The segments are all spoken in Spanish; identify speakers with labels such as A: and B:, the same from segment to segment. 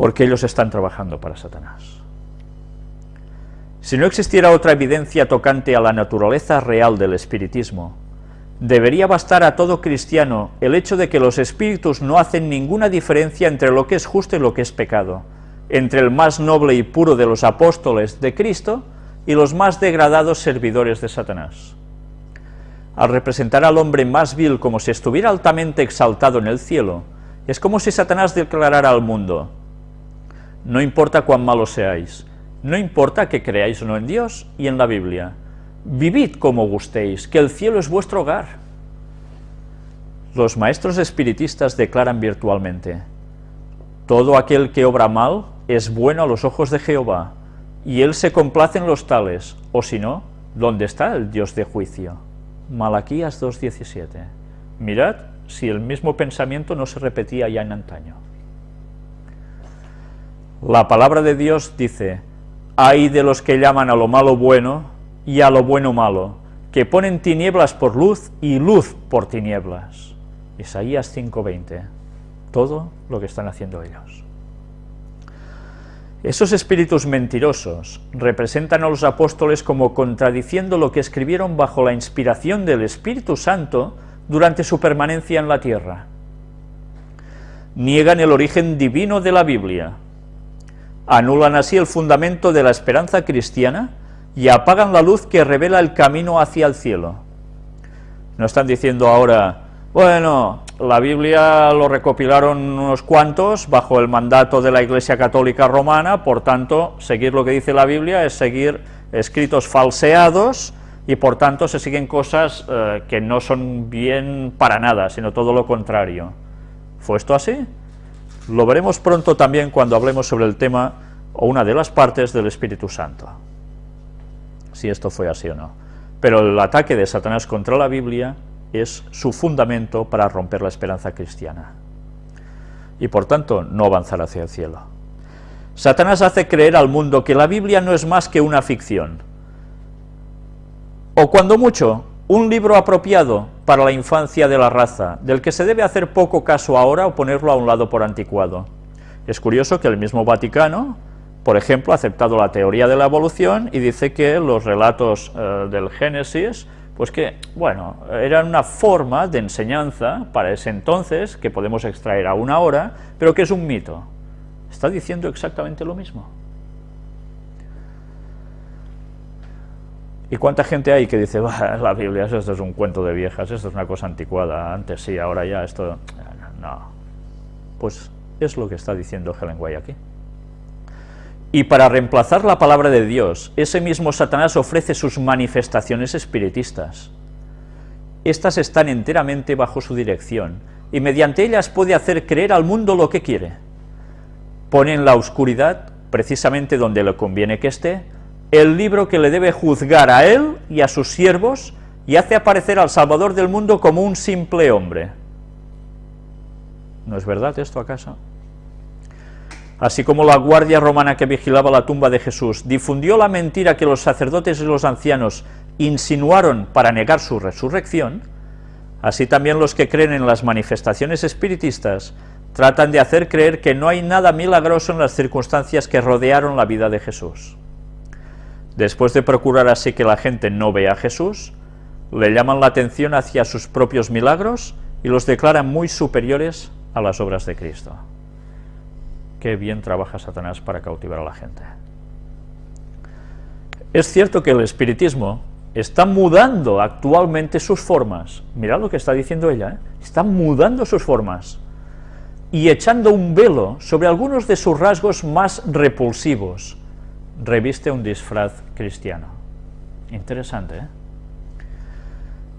A: porque ellos están trabajando para Satanás. Si no existiera otra evidencia tocante a la naturaleza real del espiritismo, debería bastar a todo cristiano el hecho de que los espíritus no hacen ninguna diferencia entre lo que es justo y lo que es pecado, entre el más noble y puro de los apóstoles de Cristo y los más degradados servidores de Satanás. Al representar al hombre más vil como si estuviera altamente exaltado en el cielo, es como si Satanás declarara al mundo, no importa cuán malos seáis, no importa que creáis o no en Dios y en la Biblia, vivid como gustéis, que el cielo es vuestro hogar. Los maestros espiritistas declaran virtualmente, todo aquel que obra mal es bueno a los ojos de Jehová, y él se complace en los tales, o si no, ¿dónde está el Dios de juicio? Malaquías 2.17. Mirad si el mismo pensamiento no se repetía ya en antaño. La palabra de Dios dice, hay de los que llaman a lo malo bueno y a lo bueno malo, que ponen tinieblas por luz y luz por tinieblas. Isaías 5.20. Todo lo que están haciendo ellos. Esos espíritus mentirosos representan a los apóstoles como contradiciendo lo que escribieron bajo la inspiración del Espíritu Santo durante su permanencia en la tierra. Niegan el origen divino de la Biblia, anulan así el fundamento de la esperanza cristiana y apagan la luz que revela el camino hacia el cielo. No están diciendo ahora, bueno, la Biblia lo recopilaron unos cuantos bajo el mandato de la Iglesia Católica Romana, por tanto, seguir lo que dice la Biblia es seguir escritos falseados y por tanto se siguen cosas eh, que no son bien para nada, sino todo lo contrario. ¿Fue esto así? Lo veremos pronto también cuando hablemos sobre el tema o una de las partes del Espíritu Santo, si esto fue así o no. Pero el ataque de Satanás contra la Biblia es su fundamento para romper la esperanza cristiana y por tanto no avanzar hacia el cielo. Satanás hace creer al mundo que la Biblia no es más que una ficción, o cuando mucho, un libro apropiado para la infancia de la raza, del que se debe hacer poco caso ahora o ponerlo a un lado por anticuado. Es curioso que el mismo Vaticano, por ejemplo, ha aceptado la teoría de la evolución y dice que los relatos eh, del Génesis, pues que, bueno, eran una forma de enseñanza para ese entonces, que podemos extraer aún ahora, pero que es un mito. Está diciendo exactamente lo mismo. ¿Y cuánta gente hay que dice, la Biblia, esto es un cuento de viejas, esto es una cosa anticuada, antes sí, ahora ya, esto... No. Pues es lo que está diciendo Helen White aquí. Y para reemplazar la palabra de Dios, ese mismo Satanás ofrece sus manifestaciones espiritistas. Estas están enteramente bajo su dirección, y mediante ellas puede hacer creer al mundo lo que quiere. Pone en la oscuridad, precisamente donde le conviene que esté, el libro que le debe juzgar a él y a sus siervos, y hace aparecer al Salvador del mundo como un simple hombre. ¿No es verdad esto acaso? Así como la guardia romana que vigilaba la tumba de Jesús difundió la mentira que los sacerdotes y los ancianos insinuaron para negar su resurrección, así también los que creen en las manifestaciones espiritistas tratan de hacer creer que no hay nada milagroso en las circunstancias que rodearon la vida de Jesús. Después de procurar así que la gente no vea a Jesús, le llaman la atención hacia sus propios milagros y los declaran muy superiores a las obras de Cristo. Qué bien trabaja Satanás para cautivar a la gente. Es cierto que el espiritismo está mudando actualmente sus formas. Mirad lo que está diciendo ella, ¿eh? está mudando sus formas y echando un velo sobre algunos de sus rasgos más repulsivos, reviste un disfraz cristiano. Interesante, ¿eh?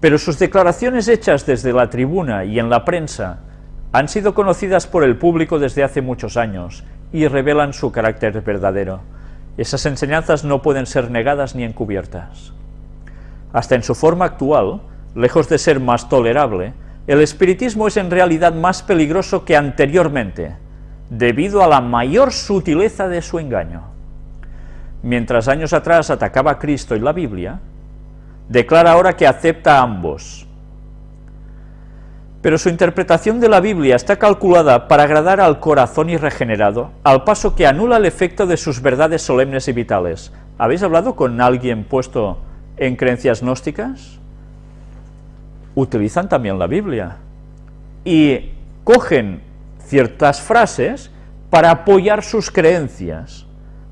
A: Pero sus declaraciones hechas desde la tribuna y en la prensa han sido conocidas por el público desde hace muchos años y revelan su carácter verdadero. Esas enseñanzas no pueden ser negadas ni encubiertas. Hasta en su forma actual, lejos de ser más tolerable, el espiritismo es en realidad más peligroso que anteriormente, debido a la mayor sutileza de su engaño mientras años atrás atacaba a Cristo y la Biblia, declara ahora que acepta a ambos. Pero su interpretación de la Biblia está calculada para agradar al corazón irregenerado, al paso que anula el efecto de sus verdades solemnes y vitales. ¿Habéis hablado con alguien puesto en creencias gnósticas? Utilizan también la Biblia y cogen ciertas frases para apoyar sus creencias,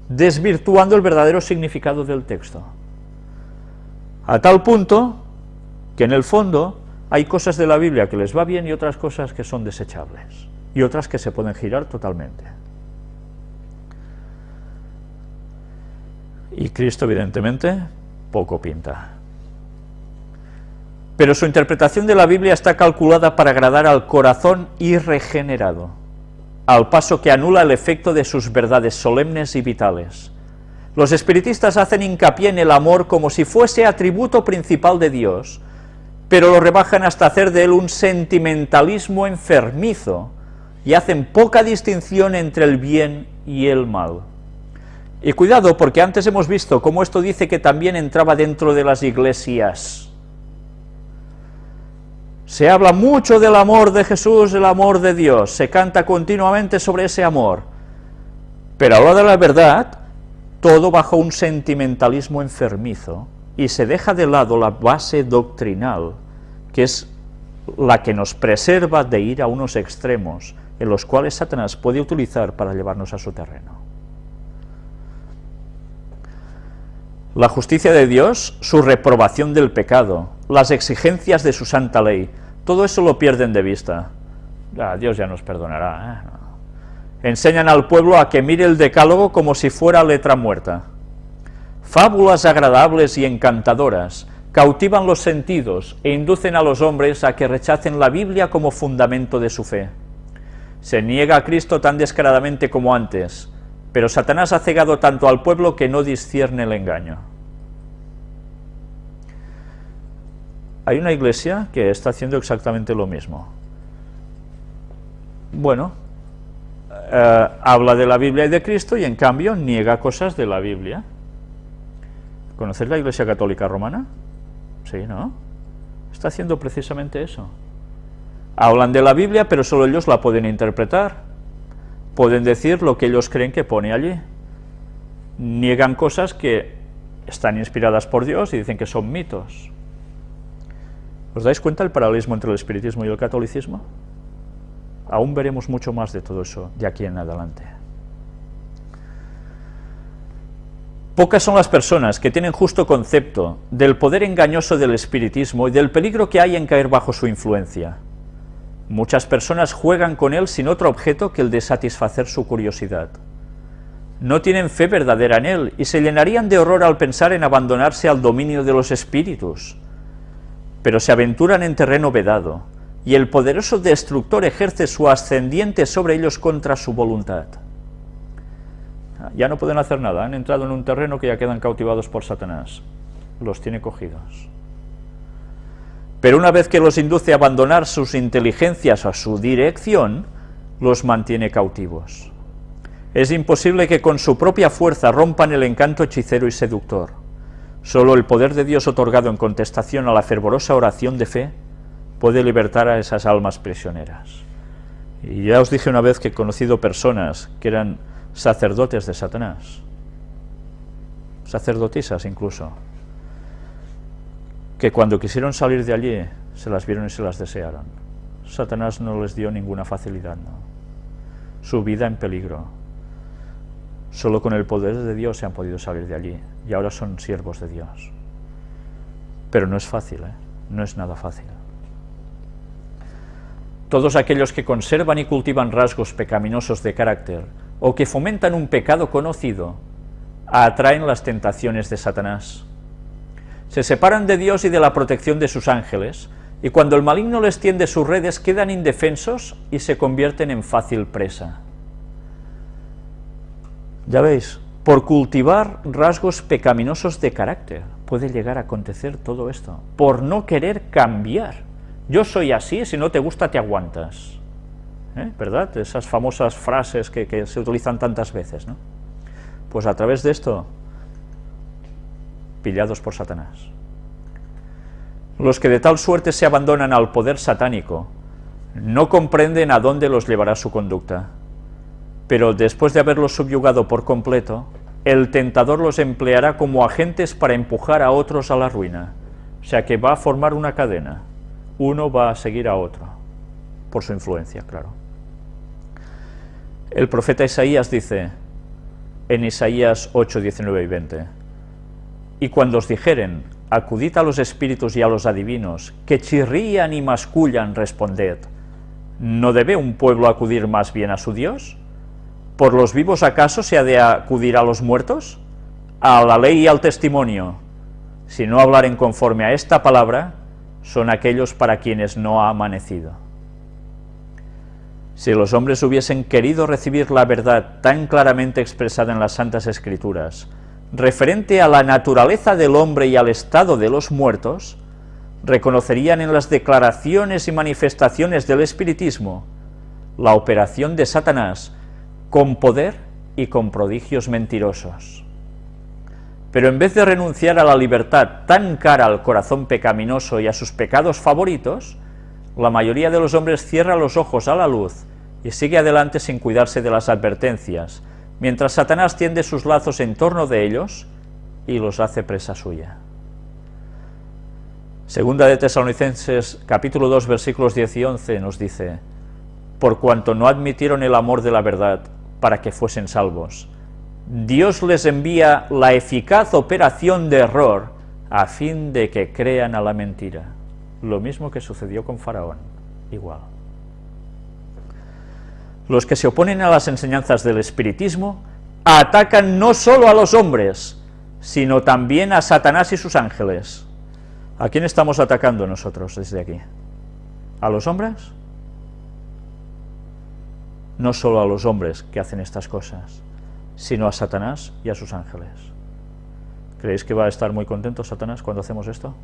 A: desvirtuando el verdadero significado del texto. A tal punto que en el fondo hay cosas de la Biblia que les va bien y otras cosas que son desechables, y otras que se pueden girar totalmente. Y Cristo, evidentemente, poco pinta. Pero su interpretación de la Biblia está calculada para agradar al corazón irregenerado, al paso que anula el efecto de sus verdades solemnes y vitales. Los espiritistas hacen hincapié en el amor como si fuese atributo principal de Dios, pero lo rebajan hasta hacer de él un sentimentalismo enfermizo, y hacen poca distinción entre el bien y el mal. Y cuidado, porque antes hemos visto cómo esto dice que también entraba dentro de las iglesias. Se habla mucho del amor de Jesús, el amor de Dios, se canta continuamente sobre ese amor, pero a de la verdad, todo bajo un sentimentalismo enfermizo, y se deja de lado la base doctrinal, que es la que nos preserva de ir a unos extremos, en los cuales Satanás puede utilizar para llevarnos a su terreno. La justicia de Dios, su reprobación del pecado, las exigencias de su santa ley, todo eso lo pierden de vista. Dios ya nos perdonará. ¿eh? Enseñan al pueblo a que mire el decálogo como si fuera letra muerta. Fábulas agradables y encantadoras cautivan los sentidos e inducen a los hombres a que rechacen la Biblia como fundamento de su fe. Se niega a Cristo tan descaradamente como antes, pero Satanás ha cegado tanto al pueblo que no discierne el engaño. hay una iglesia que está haciendo exactamente lo mismo. Bueno, eh, habla de la Biblia y de Cristo y en cambio niega cosas de la Biblia. ¿Conocéis la Iglesia Católica Romana? Sí, ¿no? Está haciendo precisamente eso. Hablan de la Biblia, pero solo ellos la pueden interpretar. Pueden decir lo que ellos creen que pone allí. Niegan cosas que están inspiradas por Dios y dicen que son mitos. ¿Os dais cuenta del paralelismo entre el espiritismo y el catolicismo? Aún veremos mucho más de todo eso de aquí en adelante. Pocas son las personas que tienen justo concepto del poder engañoso del espiritismo y del peligro que hay en caer bajo su influencia. Muchas personas juegan con él sin otro objeto que el de satisfacer su curiosidad. No tienen fe verdadera en él y se llenarían de horror al pensar en abandonarse al dominio de los espíritus, pero se aventuran en terreno vedado, y el poderoso destructor ejerce su ascendiente sobre ellos contra su voluntad. Ya no pueden hacer nada, han entrado en un terreno que ya quedan cautivados por Satanás, los tiene cogidos. Pero una vez que los induce a abandonar sus inteligencias a su dirección, los mantiene cautivos. Es imposible que con su propia fuerza rompan el encanto hechicero y seductor. Solo el poder de Dios otorgado en contestación a la fervorosa oración de fe puede libertar a esas almas prisioneras. Y ya os dije una vez que he conocido personas que eran sacerdotes de Satanás, sacerdotisas incluso, que cuando quisieron salir de allí se las vieron y se las desearon. Satanás no les dio ninguna facilidad. Su vida en peligro, Solo con el poder de Dios se han podido salir de allí y ahora son siervos de Dios. Pero no es fácil, ¿eh? no es nada fácil. Todos aquellos que conservan y cultivan rasgos pecaminosos de carácter o que fomentan un pecado conocido, atraen las tentaciones de Satanás. Se separan de Dios y de la protección de sus ángeles, y cuando el maligno les tiende sus redes quedan indefensos y se convierten en fácil presa. Ya veis, por cultivar rasgos pecaminosos de carácter puede llegar a acontecer todo esto, por no querer cambiar. Yo soy así, si no te gusta te aguantas. ¿Eh? ¿Verdad? Esas famosas frases que, que se utilizan tantas veces, ¿no? Pues a través de esto, pillados por Satanás. Los que de tal suerte se abandonan al poder satánico, No comprenden a dónde los llevará su conducta, pero después de haberlos subyugado por completo, el tentador los empleará como agentes para empujar a otros a la ruina. O sea que va a formar una cadena. Uno va a seguir a otro, por su influencia, claro. El profeta Isaías dice, en Isaías 8, 19 y 20, Y cuando os dijeren, acudid a los espíritus y a los adivinos, que chirrían y mascullan, responded, ¿no debe un pueblo acudir más bien a su Dios? ¿Por los vivos acaso se ha de acudir a los muertos? A la ley y al testimonio. Si no hablaren conforme a esta palabra, son aquellos para quienes no ha amanecido. Si los hombres hubiesen querido recibir la verdad tan claramente expresada en las Santas Escrituras, referente a la naturaleza del hombre y al estado de los muertos, reconocerían en las declaraciones y manifestaciones del espiritismo la operación de Satanás con poder y con prodigios mentirosos. Pero en vez de renunciar a la libertad tan cara al corazón pecaminoso y a sus pecados favoritos, la mayoría de los hombres cierra los ojos a la luz y sigue adelante sin cuidarse de las advertencias, mientras Satanás tiende sus lazos en torno de ellos y los hace presa suya. Segunda de Tesalonicenses, capítulo 2, versículos 10 y 11, nos dice, Por cuanto no admitieron el amor de la verdad, para que fuesen salvos. Dios les envía la eficaz operación de error a fin de que crean a la mentira. Lo mismo que sucedió con Faraón, igual. Los que se oponen a las enseñanzas del espiritismo atacan no solo a los hombres, sino también a Satanás y sus ángeles. ¿A quién estamos atacando nosotros desde aquí? ¿A los hombres? no solo a los hombres que hacen estas cosas, sino a Satanás y a sus ángeles. ¿Creéis que va a estar muy contento Satanás cuando hacemos esto?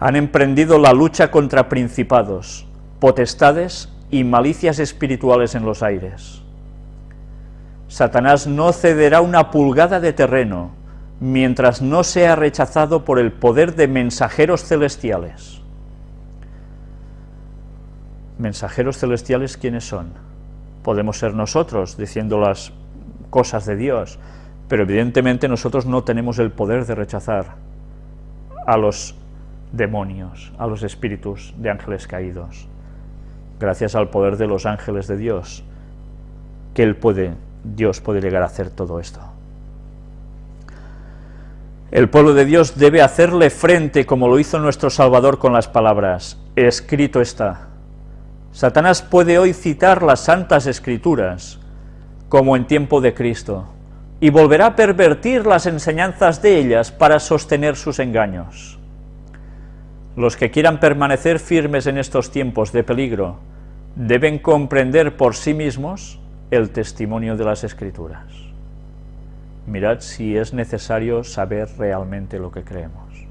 A: Han emprendido la lucha contra principados, potestades y malicias espirituales en los aires. Satanás no cederá una pulgada de terreno mientras no sea rechazado por el poder de mensajeros celestiales. mensajeros celestiales, ¿quiénes son? Podemos ser nosotros, diciendo las cosas de Dios, pero evidentemente nosotros no tenemos el poder de rechazar a los demonios, a los espíritus de ángeles caídos. Gracias al poder de los ángeles de Dios, que él puede, Dios puede llegar a hacer todo esto. El pueblo de Dios debe hacerle frente como lo hizo nuestro Salvador con las palabras, escrito está, Satanás puede hoy citar las Santas Escrituras, como en tiempo de Cristo, y volverá a pervertir las enseñanzas de ellas para sostener sus engaños. Los que quieran permanecer firmes en estos tiempos de peligro deben comprender por sí mismos el testimonio de las Escrituras. Mirad si es necesario saber realmente lo que creemos.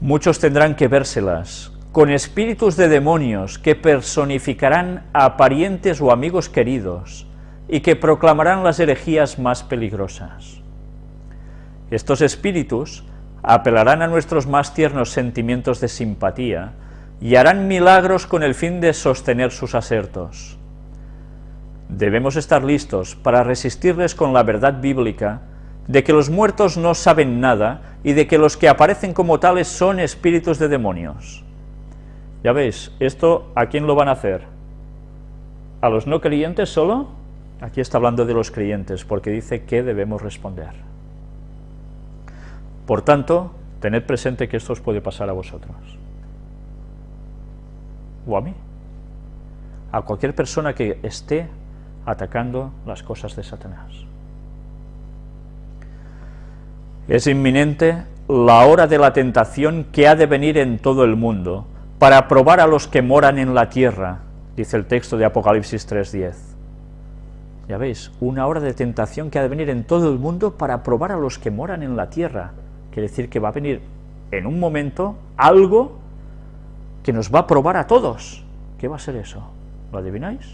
A: Muchos tendrán que vérselas, con espíritus de demonios que personificarán a parientes o amigos queridos y que proclamarán las herejías más peligrosas. Estos espíritus apelarán a nuestros más tiernos sentimientos de simpatía y harán milagros con el fin de sostener sus asertos. Debemos estar listos para resistirles con la verdad bíblica de que los muertos no saben nada y de que los que aparecen como tales son espíritus de demonios. Ya veis, esto ¿a quién lo van a hacer? ¿A los no creyentes solo? Aquí está hablando de los creyentes, porque dice que debemos responder. Por tanto, tened presente que esto os puede pasar a vosotros. O a mí. A cualquier persona que esté atacando las cosas de Satanás. Es inminente la hora de la tentación que ha de venir en todo el mundo, para probar a los que moran en la tierra, dice el texto de Apocalipsis 3.10. Ya veis, una hora de tentación que ha de venir en todo el mundo para probar a los que moran en la tierra. Quiere decir que va a venir en un momento algo que nos va a probar a todos. ¿Qué va a ser eso? ¿Lo adivináis?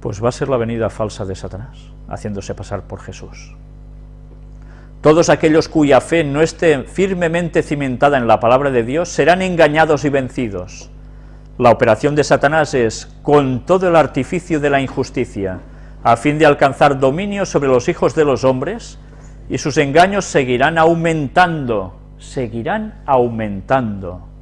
A: Pues va a ser la venida falsa de Satanás, haciéndose pasar por Jesús. Todos aquellos cuya fe no esté firmemente cimentada en la palabra de Dios serán engañados y vencidos. La operación de Satanás es, con todo el artificio de la injusticia, a fin de alcanzar dominio sobre los hijos de los hombres, y sus engaños seguirán aumentando, seguirán aumentando